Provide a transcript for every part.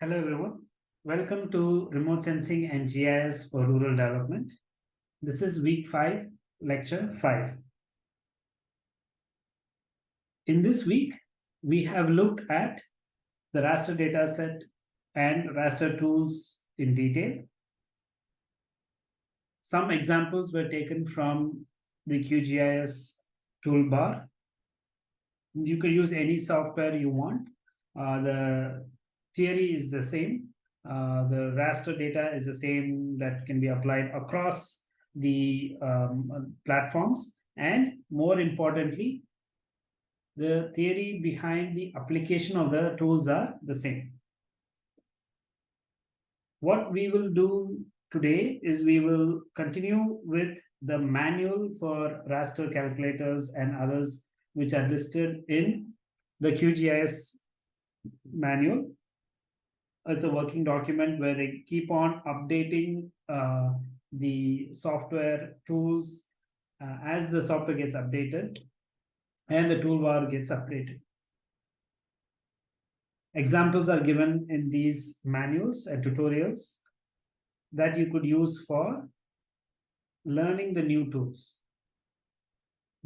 Hello everyone. Welcome to Remote Sensing and GIS for Rural Development. This is week 5, lecture 5. In this week, we have looked at the raster dataset and raster tools in detail. Some examples were taken from the QGIS toolbar. You can use any software you want. Uh, the theory is the same. Uh, the raster data is the same that can be applied across the um, platforms. And more importantly, the theory behind the application of the tools are the same. What we will do today is we will continue with the manual for raster calculators and others which are listed in the QGIS manual it's a working document where they keep on updating uh, the software tools uh, as the software gets updated and the toolbar gets updated. Examples are given in these manuals and tutorials that you could use for learning the new tools.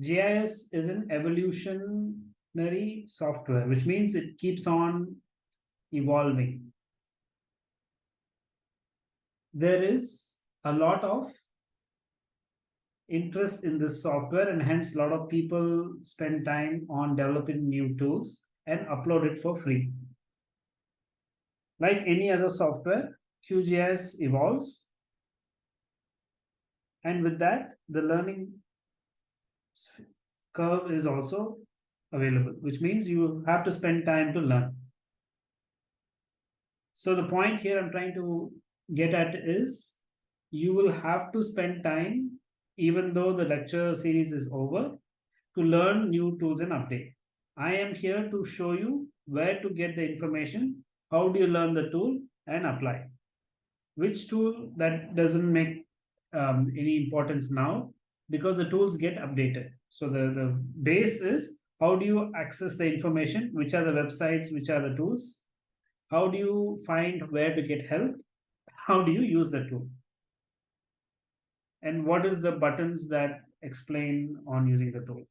GIS is an evolutionary software, which means it keeps on evolving there is a lot of interest in this software and hence a lot of people spend time on developing new tools and upload it for free. Like any other software, QGIS evolves. And with that, the learning curve is also available, which means you have to spend time to learn. So the point here I'm trying to get at is you will have to spend time, even though the lecture series is over, to learn new tools and update. I am here to show you where to get the information, how do you learn the tool and apply. Which tool that doesn't make um, any importance now because the tools get updated. So the, the base is how do you access the information, which are the websites, which are the tools, how do you find where to get help how do you use the tool? And what is the buttons that explain on using the tool?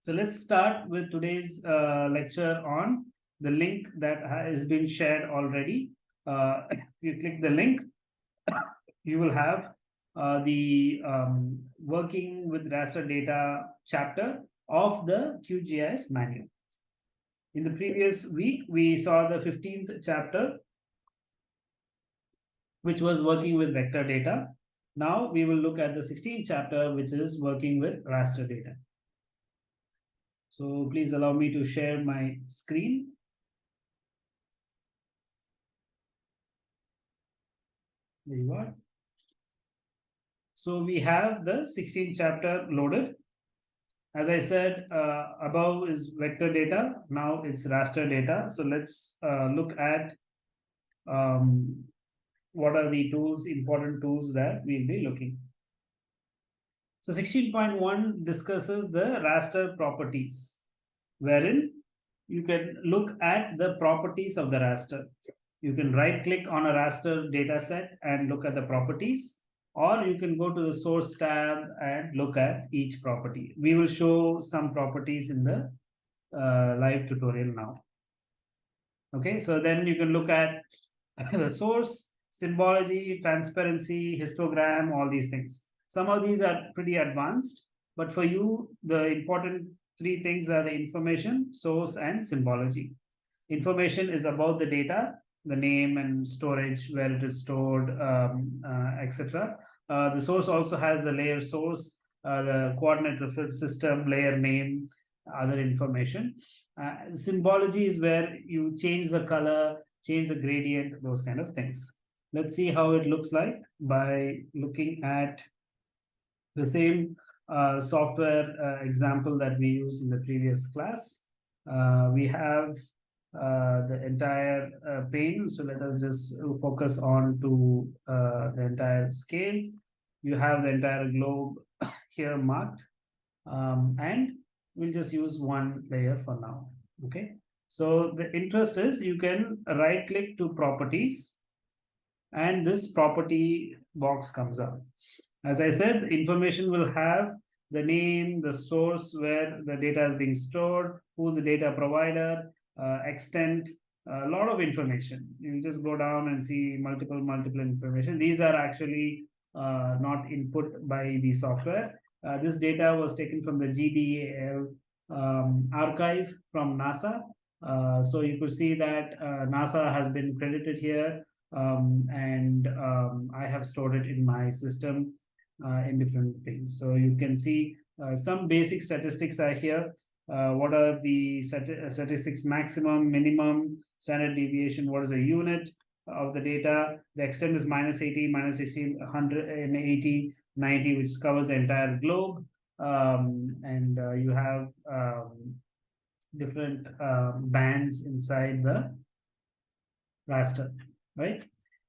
So let's start with today's uh, lecture on the link that has been shared already. Uh, if you click the link, you will have uh, the um, working with raster data chapter of the QGIS manual. In the previous week, we saw the 15th chapter which was working with vector data. Now we will look at the 16th chapter, which is working with raster data. So please allow me to share my screen. There you are. So we have the 16th chapter loaded. As I said, uh, above is vector data. Now it's raster data. So let's uh, look at um, what are the tools, important tools that we'll be looking. So 16.1 discusses the raster properties, wherein you can look at the properties of the raster. You can right click on a raster data set and look at the properties, or you can go to the source tab and look at each property. We will show some properties in the uh, live tutorial now. Okay, so then you can look at the source, symbology, transparency, histogram, all these things. Some of these are pretty advanced, but for you, the important three things are the information, source, and symbology. Information is about the data, the name and storage, where it is stored, um, uh, etc. Uh, the source also has the layer source, uh, the coordinate reference system, layer name, other information. Uh, symbology is where you change the color, change the gradient, those kind of things. Let's see how it looks like by looking at the same uh, software uh, example that we used in the previous class. Uh, we have uh, the entire uh, pane. So let us just focus on to uh, the entire scale. You have the entire globe here marked. Um, and we'll just use one layer for now. Okay. So the interest is you can right click to properties and this property box comes up. As I said, information will have the name, the source where the data is being stored, who's the data provider, uh, extent, a lot of information. You just go down and see multiple, multiple information. These are actually uh, not input by the software. Uh, this data was taken from the GLDAS um, archive from NASA. Uh, so you could see that uh, NASA has been credited here um, and um, I have stored it in my system uh, in different things. So you can see uh, some basic statistics are here. Uh, what are the statistics maximum, minimum, standard deviation, what is the unit of the data. The extent is minus 80, minus 60, 180, 90, which covers the entire globe. Um, and uh, you have um, different uh, bands inside the raster, right?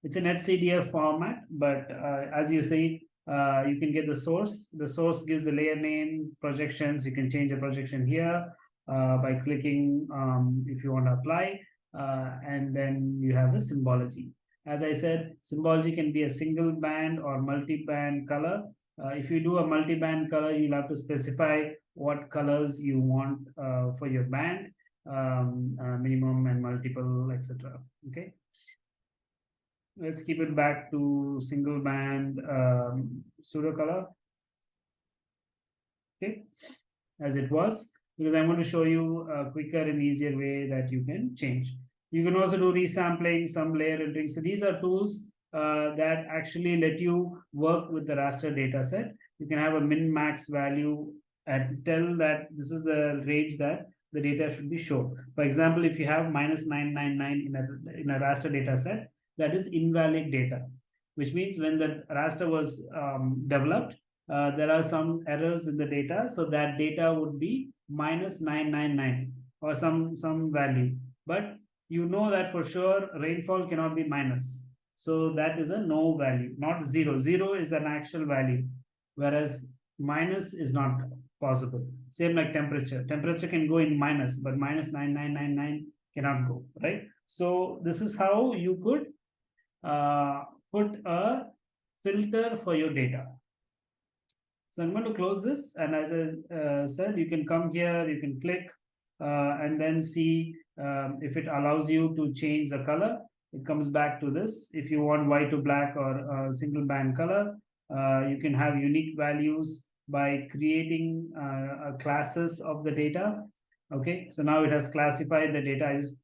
It's an HCDF format, but uh, as you see, uh, you can get the source. The source gives the layer name, projections. You can change the projection here uh, by clicking um, if you want to apply. Uh, and then you have the symbology. As I said, symbology can be a single band or multi-band color. Uh, if you do a multi-band color, you'll have to specify what colors you want uh, for your band, um, minimum and multiple, etc. Okay let's keep it back to single band um, pseudo color. Okay, as it was, because I want to show you a quicker and easier way that you can change. You can also do resampling, some layer rendering. So these are tools uh, that actually let you work with the raster data set. You can have a min max value and tell that this is the range that the data should be shown. For example, if you have minus 999 in a, in a raster data set, that is invalid data, which means when the raster was um, developed, uh, there are some errors in the data. So that data would be minus 999 or some, some value. But you know that for sure rainfall cannot be minus. So that is a no value, not zero. Zero is an actual value, whereas minus is not possible. Same like temperature. Temperature can go in minus, but minus 9999 cannot go, right? So this is how you could uh, put a filter for your data. So I'm going to close this. And as I uh, said, you can come here, you can click uh, and then see um, if it allows you to change the color. It comes back to this. If you want white to black or single band color, uh, you can have unique values by creating uh, classes of the data. Okay, so now it has classified the data as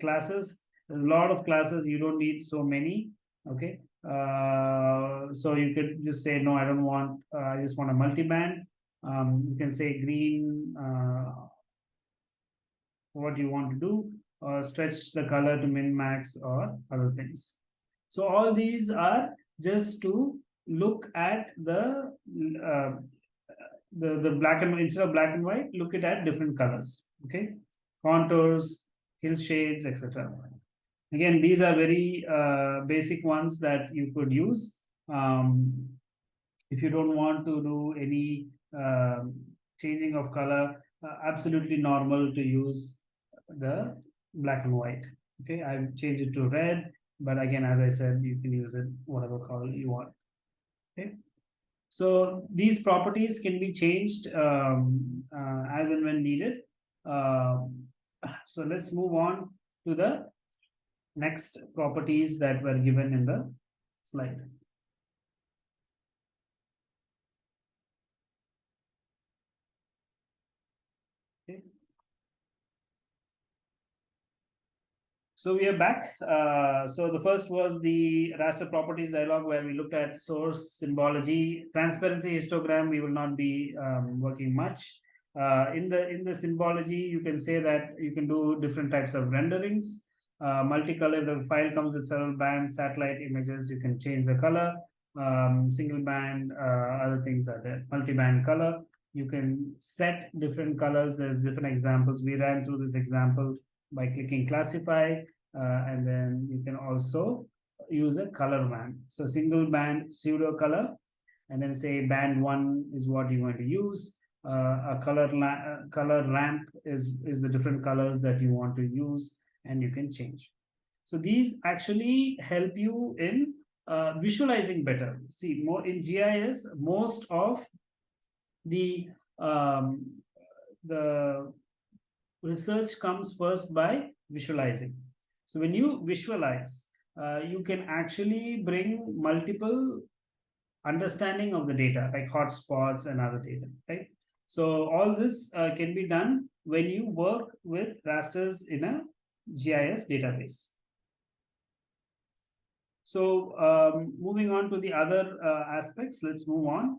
classes a lot of classes you don't need so many okay? Uh, so you could just say no i don't want uh, i just want a multi-band. Um, you can say green uh, what you want to do? Or stretch the color to min max or other things. So all these are just to look at the uh, the the black and instead of black and white look it at different colors okay? Contours hill shades etc Again, these are very uh, basic ones that you could use. Um, if you don't want to do any uh, changing of color, uh, absolutely normal to use the black and white. Okay, I've changed it to red, but again, as I said, you can use it whatever color you want. Okay, so these properties can be changed um, uh, as and when needed. Um, so let's move on to the next properties that were given in the slide. So we are back. Uh, so the first was the raster properties dialog where we looked at source symbology, transparency histogram. We will not be um, working much. Uh, in the in the symbology, you can say that you can do different types of renderings uh, multicolor, the file comes with several bands, satellite images, you can change the color, um, single band, uh, other things are there, multi-band color. You can set different colors. There's different examples. We ran through this example by clicking classify uh, and then you can also use a color band. So single band pseudo color and then say band one is what you want to use. Uh, a color uh, color ramp is is the different colors that you want to use and you can change. So these actually help you in uh, visualizing better. See, more in GIS, most of the um, the research comes first by visualizing. So when you visualize, uh, you can actually bring multiple understanding of the data, like hotspots and other data, right? So all this uh, can be done when you work with rasters in a GIS database. So um, moving on to the other uh, aspects, let's move on.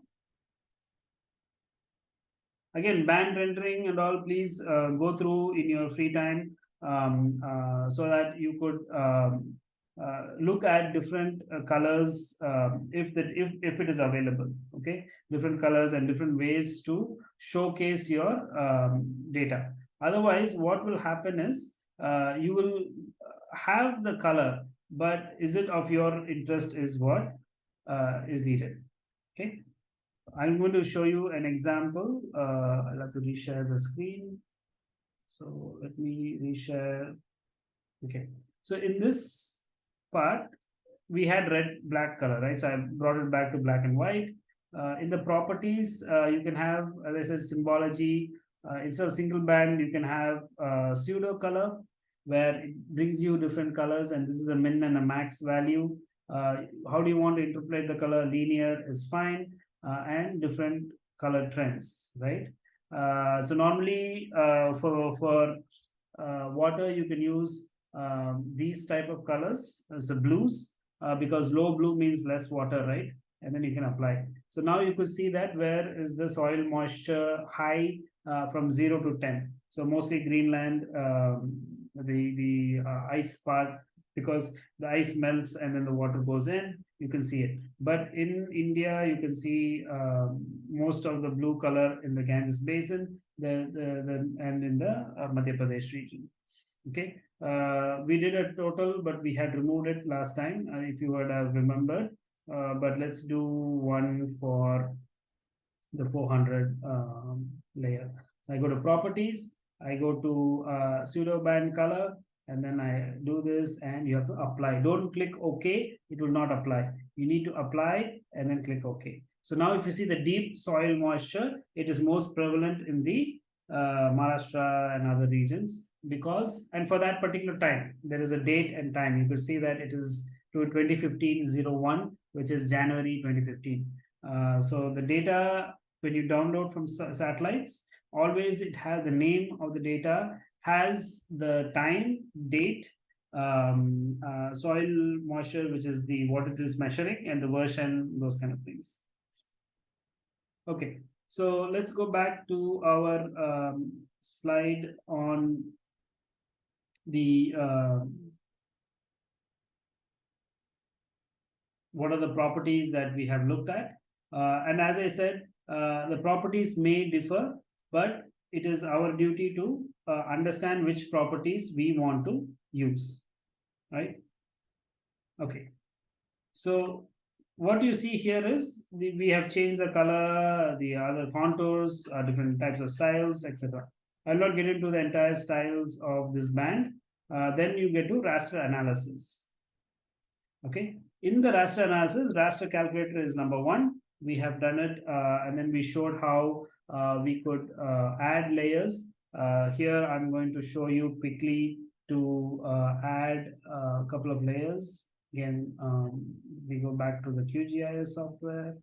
Again, band rendering and all, please uh, go through in your free time um, uh, so that you could um, uh, look at different uh, colors um, if that if, if it is available okay different colors and different ways to showcase your um, data otherwise what will happen is uh, you will have the color but is it of your interest is what uh, is needed. Okay? I'm going to show you an example. Uh, i'll have to reshare the screen. So let me reshare. Okay. So in this part we had red black color right? So i brought it back to black and white. Uh, in the properties uh, you can have as i said symbology. Uh, instead of single band you can have uh, pseudo color where it brings you different colors and this is a min and a max value. Uh, how do you want to interpret the color? Linear is fine uh, and different color trends, right? Uh, so normally uh, for, for uh, water, you can use um, these type of colors, so blues, uh, because low blue means less water, right? And then you can apply. So now you could see that where is the soil moisture high from 0 to 10. So mostly Greenland, um, the the uh, ice part because the ice melts and then the water goes in you can see it. But in india you can see uh, most of the blue color in the ganges basin the the, the and in the uh, madhya pradesh region. Okay? Uh, we did a total but we had removed it last time uh, if you would have remembered. Uh, but let's do one for the 400 um, layer. So i go to properties I go to uh, pseudo band color and then I do this and you have to apply. Don't click OK, it will not apply. You need to apply and then click OK. So now if you see the deep soil moisture, it is most prevalent in the uh, Maharashtra and other regions because, and for that particular time, there is a date and time. You could see that it is to 2015-01, which is January 2015. Uh, so the data, when you download from satellites, always it has the name of the data has the time date um, uh, soil moisture which is the what it is measuring and the version those kind of things. Okay so let's go back to our um, slide on the uh, what are the properties that we have looked at. Uh, and as i said uh, the properties may differ but it is our duty to uh, understand which properties we want to use, right? Okay. So what you see here is the, we have changed the color, the other contours, uh, different types of styles, etc. I'll not get into the entire styles of this band. Uh, then you get to raster analysis. Okay. In the raster analysis, raster calculator is number one. We have done it, uh, and then we showed how we could uh, add layers. Uh, here I'm going to show you quickly to add a couple of layers. Again, um, we go back to the QGIS software.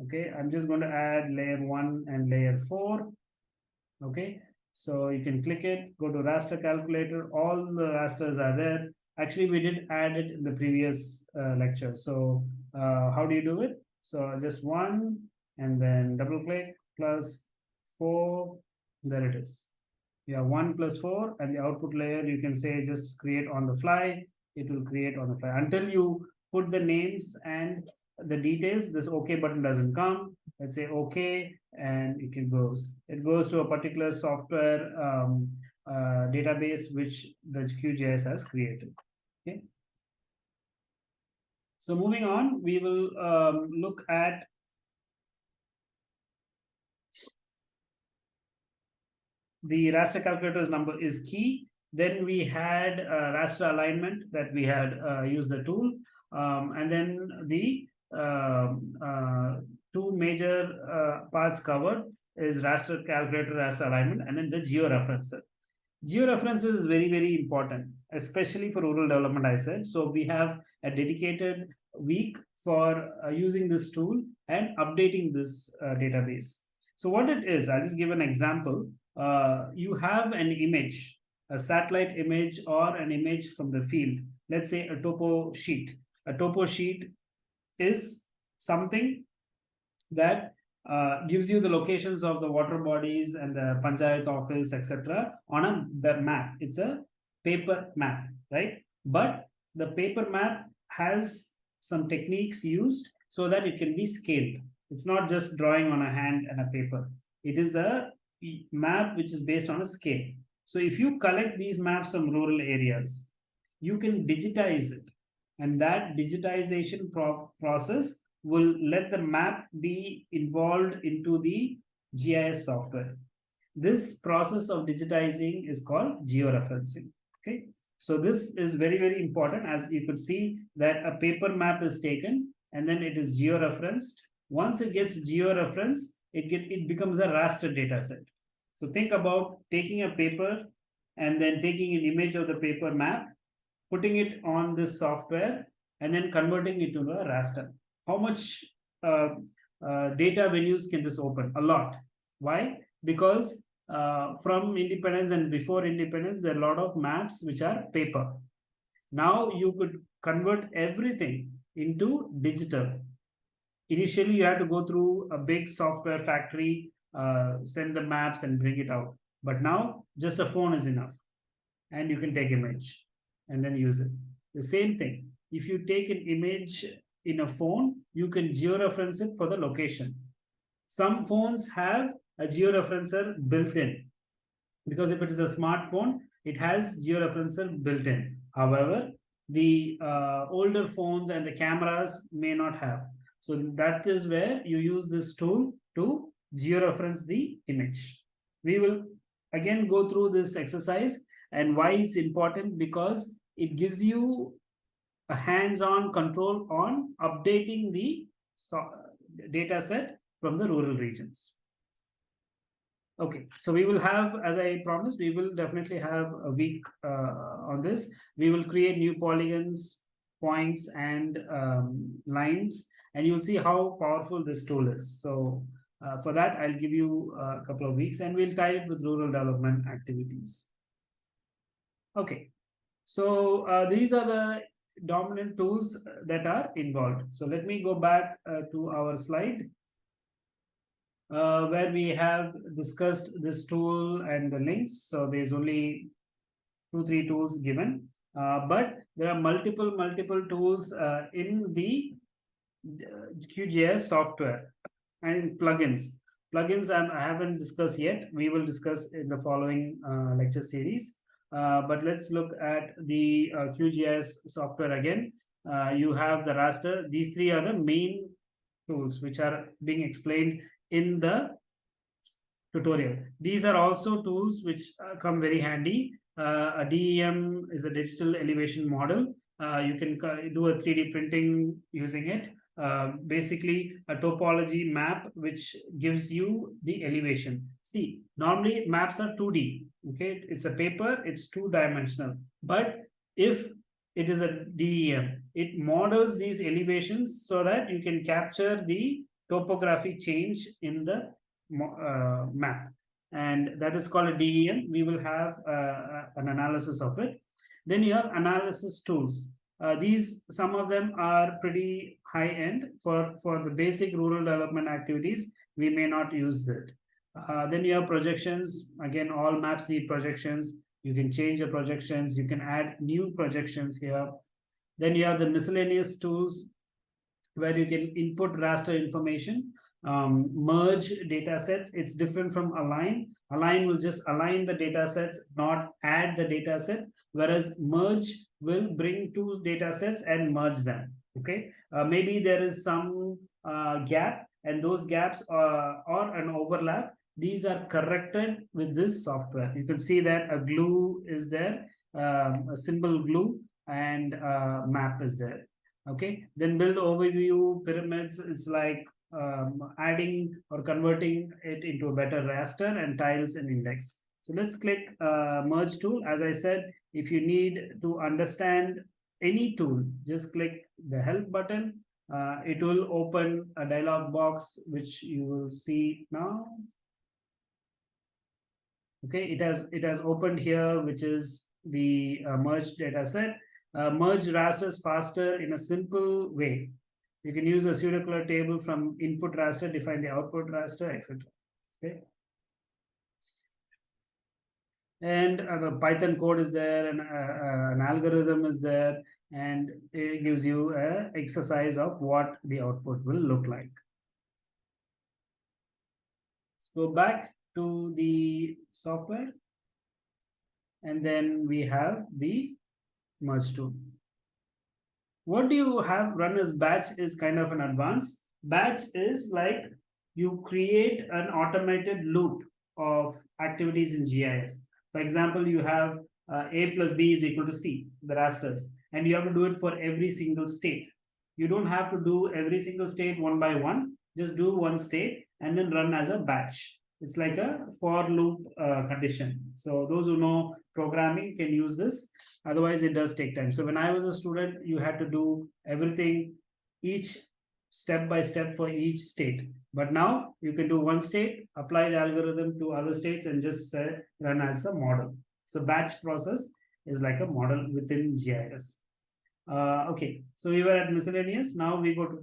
Okay, I'm just going to add layer one and layer four. Okay, so you can click it, go to raster calculator, all the rasters are there. Actually, we did add it in the previous uh, lecture. So uh, how do you do it? So just one and then double click plus 4 there it is. You have 1 plus 4 and the output layer you can say just create on the fly. It will create on the fly. Until you put the names and the details this okay button doesn't come. Let's say okay and it can goes. It goes to a particular software um, uh, database which the QGIS has created. Okay. So moving on, we will um, look at the raster calculators number is key. Then we had uh, raster alignment that we had uh, used the tool. Um, and then the um, uh, two major uh, parts covered is raster calculator raster alignment and then the georeferencer. Georeferencer is very, very important, especially for rural development, I said. So we have a dedicated week for uh, using this tool and updating this uh, database. So what it is, I'll just give an example. Uh, you have an image, a satellite image or an image from the field. Let's say a topo sheet. A topo sheet is something that uh, gives you the locations of the water bodies and the panchayat office, etc. on a map. It's a paper map, right? But the paper map has some techniques used so that it can be scaled. It's not just drawing on a hand and a paper. It is a map which is based on a scale. So if you collect these maps from rural areas, you can digitize it. And that digitization pro process will let the map be involved into the GIS software. This process of digitizing is called georeferencing. Okay, so this is very, very important as you could see that a paper map is taken and then it is georeferenced. Once it gets georeferenced, it, get, it becomes a raster data set. So think about taking a paper and then taking an image of the paper map, putting it on this software and then converting it to a raster how much uh, uh, data venues can this open? A lot. Why? Because uh, from independence and before independence, there are a lot of maps which are paper. Now you could convert everything into digital. Initially, you had to go through a big software factory, uh, send the maps and bring it out. But now just a phone is enough and you can take image and then use it. The same thing. If you take an image in a phone, you can georeference it for the location. Some phones have a georeferencer built in because if it is a smartphone, it has georeferencer built in. However, the uh, older phones and the cameras may not have. So that is where you use this tool to georeference the image. We will again go through this exercise and why it's important because it gives you a hands-on control on updating the data set from the rural regions. Okay, so we will have, as I promised, we will definitely have a week uh, on this. We will create new polygons, points, and um, lines, and you'll see how powerful this tool is. So uh, for that, I'll give you a couple of weeks, and we'll tie it with rural development activities. Okay, so uh, these are the dominant tools that are involved. So let me go back uh, to our slide uh, where we have discussed this tool and the links. So there's only two, three tools given, uh, but there are multiple, multiple tools uh, in the uh, QGIS software and plugins. Plugins I haven't discussed yet. We will discuss in the following uh, lecture series. Uh, but let's look at the uh, QGIS software again. Uh, you have the raster. These three are the main tools which are being explained in the tutorial. These are also tools which uh, come very handy. Uh, a DEM is a digital elevation model. you can do a 3D printing using it. Uh, basically a topology map which gives you the elevation. See, normally maps are 2D, okay? It's a paper, it's two-dimensional. But if it is a DEM, it models these elevations so that you can capture the topographic change in the uh, map. And that is called a DEM. We will have uh, an analysis of it. Then you have analysis tools. Uh, these, some of them are pretty high end for, for the basic rural development activities. We may not use it. Uh, then you have projections. Again, all maps need projections. You can change the projections. You can add new projections here. Then you have the miscellaneous tools where you can input raster information. um, merge data sets. It's different from align. Align will just align the data sets, not add the data set, whereas merge will bring two data sets and merge them. Okay, uh, maybe there is some uh, gap and those gaps are, or an overlap. These are corrected with this software. You can see that a glue is there, um, a symbol glue and uh, map is there. Okay, then build overview pyramids. It's like um, adding or converting it into a better raster and tiles and index. So let's click uh, merge tool. As I said, if you need to understand any tool, just click the help button. Uh, it will open a dialog box, which you will see now. Okay, it has it has opened here, which is the uh, merged data set. Uh, merge rasters faster in a simple way. You can use a pseudo-color table from input raster, define the output raster, etc. Okay. And uh, the Python code is there, and uh, uh, an algorithm is there, and it gives you a exercise of what the output will look like. Let's go back to the software, and then we have the merge tool what do you have run as batch is kind of an advance. Batch is like you create an automated loop of activities in GIS. For example, you have uh, A plus B is equal to C, the rasters, and you have to do it for every single state. You don't have to do every single state one by one, just do one state and then run as a batch. It's like a for loop uh, condition. So those who know programming can use this. Otherwise, it does take time. So when I was a student, you had to do everything, each step by step for each state. But now you can do one state, apply the algorithm to other states and just run as a model. So batch process is like a model within GIS. Uh, okay, so we were at miscellaneous. Now we go to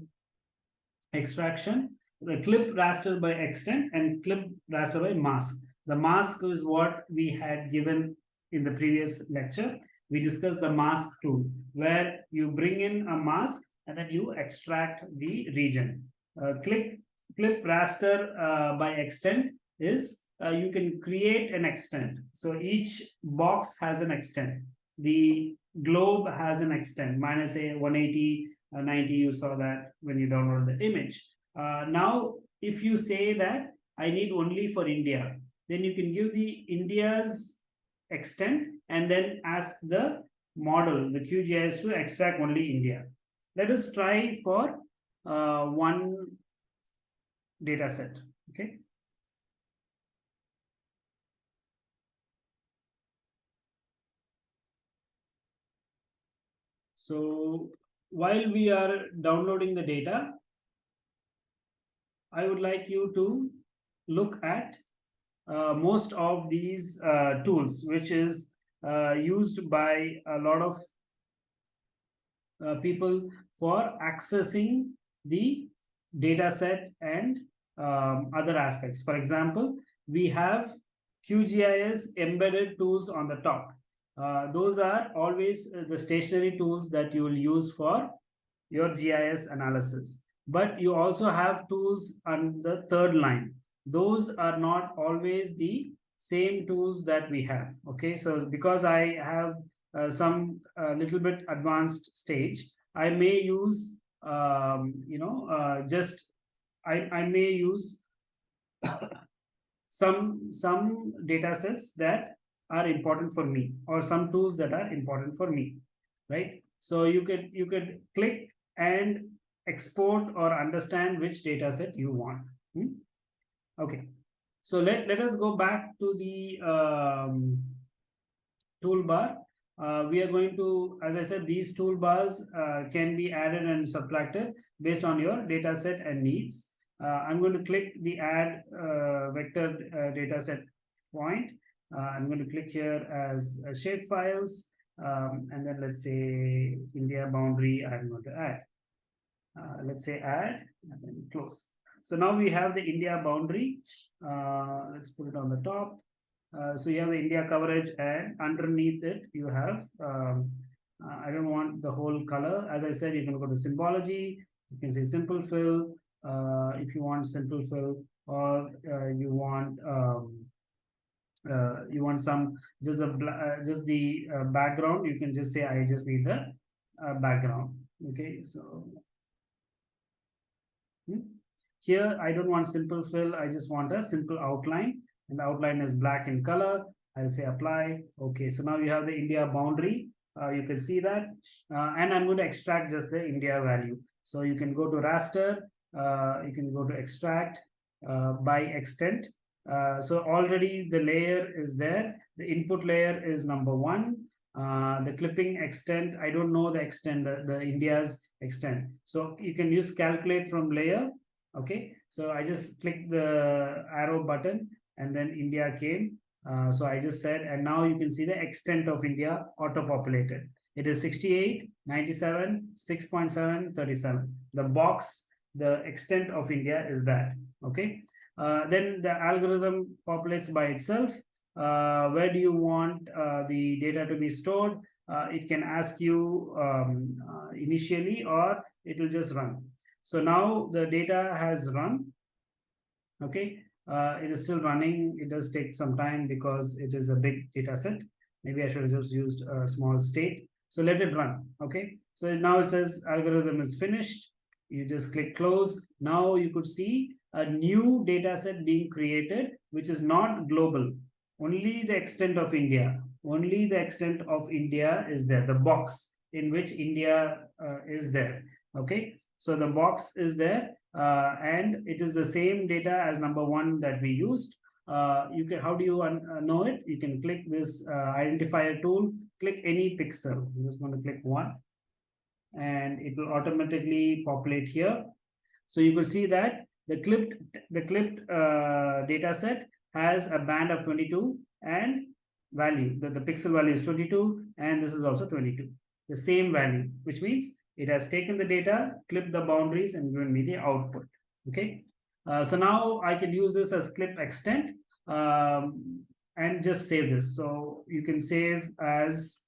extraction the clip raster by extent and clip raster by mask. The mask is what we had given in the previous lecture. We discussed the mask tool where you bring in a mask and then you extract the region. Uh, click clip raster uh, by extent is uh, you can create an extent. So each box has an extent. The globe has an extent, minus a 180, uh, 90, you saw that when you download the image. Uh, now, if you say that I need only for India, then you can give the India's extent and then ask the model, the QGIS to extract only India. Let us try for uh, one data set, okay? So while we are downloading the data, I would like you to look at uh, most of these uh, tools, which is uh, used by a lot of uh, people for accessing the data set and um, other aspects. For example, we have QGIS embedded tools on the top. Uh, those are always uh, the stationary tools that you will use for your GIS analysis but you also have tools on the third line. Those are not always the same tools that we have. Okay, so because I have some uh, little bit advanced stage, I may use, um, you know, uh, just I, I may use some some data sets that are important for me or some tools that are important for me, right? So you could you could click and export or understand which data set you want. Hmm? Okay, so let, let us go back to the um, toolbar. Uh, we are going to, as I said, these toolbars uh, can be added and subtracted based on your data set and needs. Uh, I'm going to click the add uh, vector uh, data set point. Uh, I'm going to click here as shape files. Um, and then let's say India boundary I'm going to add. Let's say add and then close. So now we have the India boundary. Let's put it on the top. Uh, so you have the India coverage and underneath it you have, um, I don't want the whole color. As I said, you can go to symbology, you can say simple fill, uh, if you want simple fill or uh, you want um, uh, you want some just a uh, just the uh, background you can just say i just need the uh, background okay so hmm? here i don't want simple fill i just want a simple outline and the outline is black in color i'll say apply okay so now you have the india boundary uh, you can see that uh, and i'm going to extract just the india value so you can go to raster you can go to extract by extent uh, so already the layer is there. The input layer is number one. Uh, the clipping extent, I don't know the extent, the, the, India's extent. So you can use calculate from layer. Okay. So I just click the arrow button and then India came. Uh, so I just said, and now you can see the extent of India auto-populated. It is 68, 97, 6.7, 37. The box, the extent of India is that. Okay. Uh, then the algorithm populates by itself. Uh, where do you want uh, the data to be stored? it can ask you um, initially or it will just run. So now the data has run. Okay, uh, it is still running. It does take some time because it is a big data set. Maybe I should have just used a small state. So let it run. Okay, so now it says algorithm is finished. You just click close. Now you could see a new data set being created, which is not global. Only the extent of India, only the extent of India is there, the box in which India uh, is there. Okay, so the box is there uh, and it is the same data as number one that we used. Uh, you can how do you uh, know it? You can click this uh, identifier tool, click any pixel. I'm just going to click one and it will automatically populate here. So you will see that the clipped the clipped uh, data set has a band of 22 and value that the pixel value is 22 and this is also 22 the same value which means it has taken the data clipped the boundaries and given me the output. Okay? Uh, so now i can use this as clip extent um, and just save this. So you can save as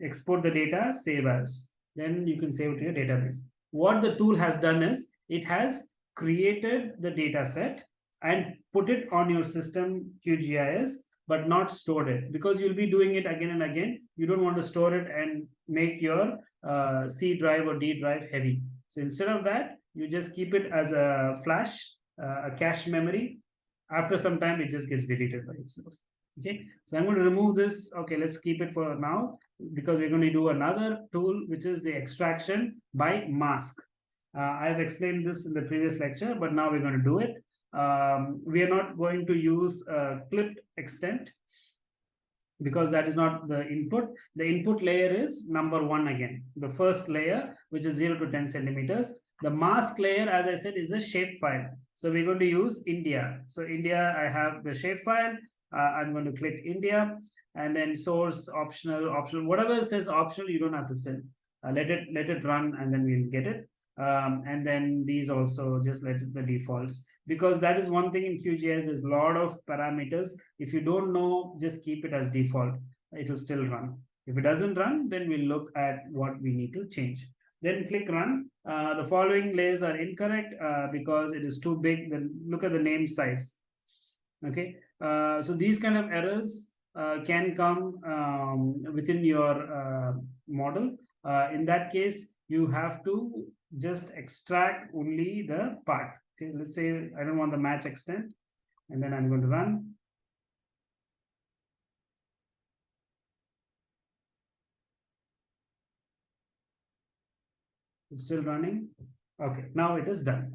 export the data save as. Then you can save it to your database. What the tool has done is it has created the data set and put it on your system QGIS, but not stored it. Because you'll be doing it again and again. You don't want to store it and make your uh, C drive or D drive heavy. So instead of that, you just keep it as a flash, uh, a cache memory. After some time, it just gets deleted by itself. Okay, so I'm going to remove this. Okay, let's keep it for now because we're going to do another tool, which is the extraction by mask. Uh, I've explained this in the previous lecture, but now we're going to do it. Um, we are not going to use a clipped extent because that is not the input. The input layer is number one again, the first layer, which is 0 to 10 centimeters. The mask layer, as I said, is a shapefile. So we're going to use India. So India, I have the shapefile. Uh, I'm going to click India and then source optional, optional, whatever says optional, you don't have to fill. Uh, let it let it run and then we'll get it um, and then these also just let the defaults because that is one thing in QGIS is a lot of parameters. If you don't know, just keep it as default. It will still run. If it doesn't run, then we'll look at what we need to change. Then click run. Uh, the following layers are incorrect uh, because it is too big. Then look at the name size. Okay. Uh, so these kind of errors uh, can come um, within your uh, model. Uh, in that case, you have to just extract only the part. Okay, let's say I don't want the match extent, and then I'm going to run. It's still running. Okay, now it is done.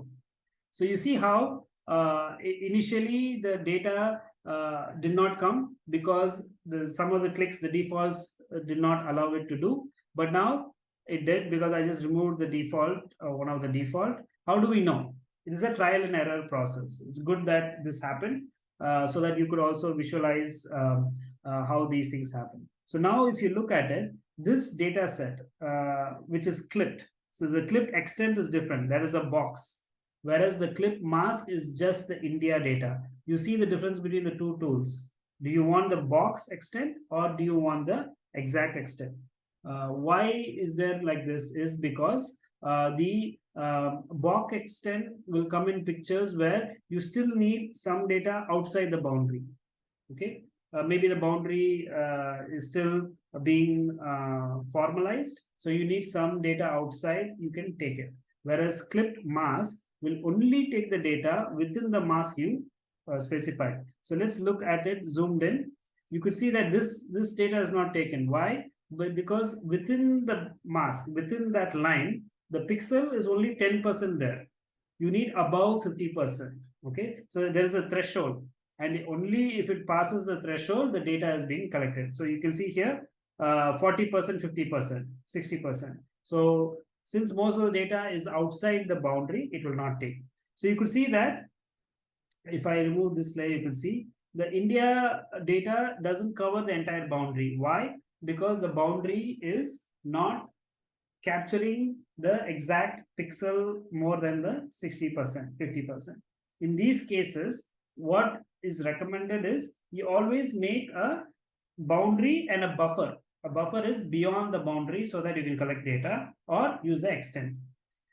So you see how uh, initially the data uh, did not come because the some of the clicks, the defaults uh, did not allow it to do. But now it did because I just removed the default, uh, one of the default. How do we know? It is a trial and error process. It's good that this happened uh, so that you could also visualize um, uh, how these things happen. So now if you look at it, this data set, uh, which is clipped. So the clip extent is different. That is a box. Whereas the clip mask is just the India data. You see the difference between the two tools. Do you want the box extent or do you want the exact extent? Uh, why is there like this is because uh, the um, BOC extent will come in pictures where you still need some data outside the boundary. Okay, uh, maybe the boundary uh, is still being uh, formalized, so you need some data outside. You can take it. Whereas clipped mask will only take the data within the mask you uh, specified. So let's look at it zoomed in. You could see that this this data is not taken. Why? But because within the mask, within that line, the pixel is only 10% there. You need above 50%. Okay, so there is a threshold, and only if it passes the threshold, the data is being collected. So you can see here 40%, 50%, 60%. So since most of the data is outside the boundary, it will not take. So you could see that if I remove this layer, you can see the India data doesn't cover the entire boundary. Why? Because the boundary is not capturing the exact pixel more than the 60%, 50%. In these cases, what is recommended is you always make a boundary and a buffer. A buffer is beyond the boundary so that you can collect data or use the extent.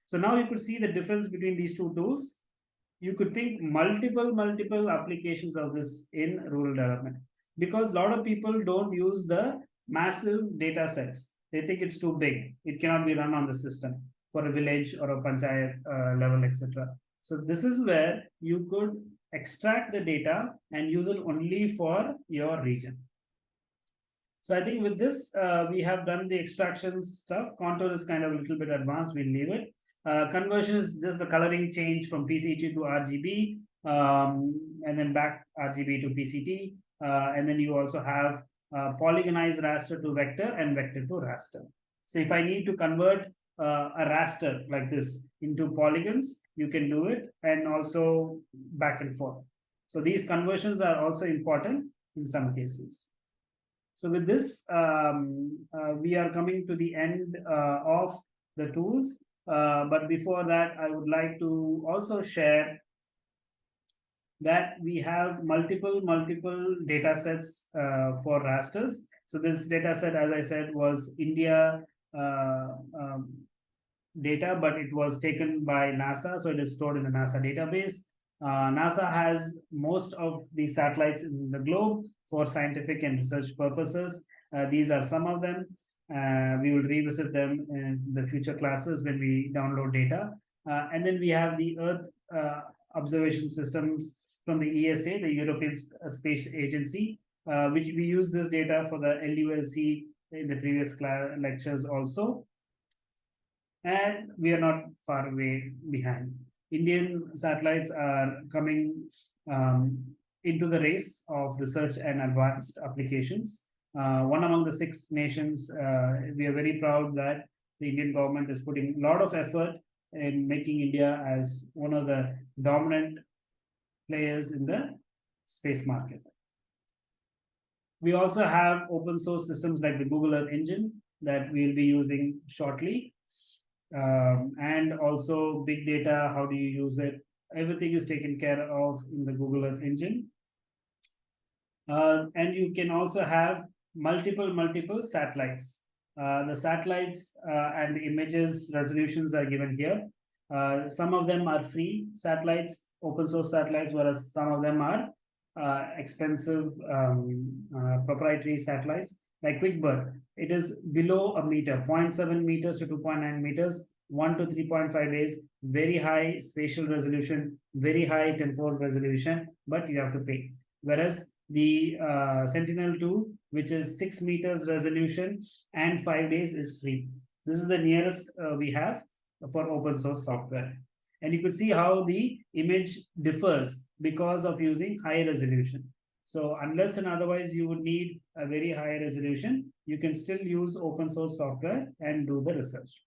So now you could see the difference between these two tools you could think multiple, multiple applications of this in rural development because a lot of people don't use the massive data sets. They think it's too big. It cannot be run on the system for a village or a panchayat uh, level, etc. So this is where you could extract the data and use it only for your region. So I think with this, uh, we have done the extraction stuff. Contour is kind of a little bit advanced. We'll leave it. Uh, conversion is just the coloring change from PCT to RGB, um, and then back RGB to PCT. Uh, and then you also have uh, polygonized raster to vector and vector to raster. So if I need to convert uh, a raster like this into polygons, you can do it, and also back and forth. So these conversions are also important in some cases. So with this, um, uh, we are coming to the end uh, of the tools. Uh, but before that, I would like to also share that we have multiple, multiple data sets uh, for rasters. So this data set, as I said, was India uh, um, data, but it was taken by NASA. So it is stored in the NASA database. Uh, NASA has most of the satellites in the globe for scientific and research purposes. Uh, these are some of them. Uh, we will revisit them in the future classes when we download data. Uh, and then we have the Earth uh, observation systems from the ESA, the European Space Agency, uh, which we use this data for the LULC in the previous lectures also. And we are not far away behind. Indian satellites are coming um, into the race of research and advanced applications uh, one among the six nations. Uh, we are very proud that the Indian government is putting a lot of effort in making India as one of the dominant players in the space market. We also have open source systems like the Google Earth Engine that we'll be using shortly. Um, and also big data, how do you use it? Everything is taken care of in the Google Earth Engine. Uh, and you can also have multiple, multiple satellites. Uh, the satellites uh, and the images resolutions are given here. Uh, some of them are free satellites, open source satellites, whereas some of them are uh, expensive um, uh, proprietary satellites like QuickBird. It is below a meter, 0.7 meters to 2.9 meters, 1 to 3.5 days, very high spatial resolution, very high temporal resolution, but you have to pay. Whereas the uh, Sentinel-2, which is six meters resolution and five days is free. This is the nearest uh, we have for open source software. And you could see how the image differs because of using high resolution. So unless and otherwise you would need a very high resolution, you can still use open source software and do the research.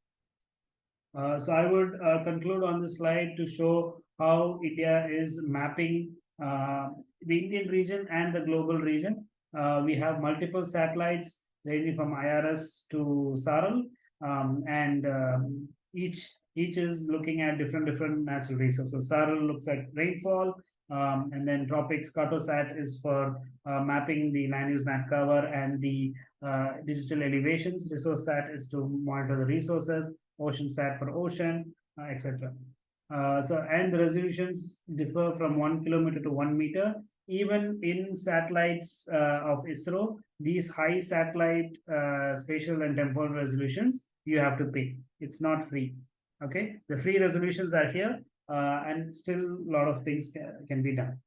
Uh, so I would uh, conclude on this slide to show how India is mapping uh, the Indian region and the global region. Uh, we have multiple satellites ranging from IRS to SARAL, um, and um, each each is looking at different different natural resources. SARAL looks at rainfall, Um, and then Tropics Cartosat is for uh, mapping the land use net cover and the uh, digital elevations. Resource Sat is to monitor the resources. Ocean Sat for ocean, uh, etc. Uh, so and the resolutions differ from one kilometer to one meter. Even in satellites uh, of ISRO, these high satellite uh, spatial and temporal resolutions you have to pay. It's not free. Okay, the free resolutions are here, uh, and still a lot of things can, can be done.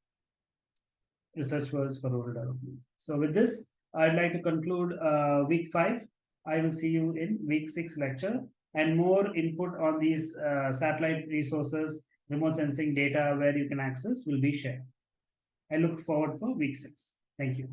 Research was for rural development. So with this, I'd like to conclude uh, week five. I will see you in week six lecture and more input on these uh, satellite resources, remote sensing data where you can access will be shared. I look forward for week six. Thank you.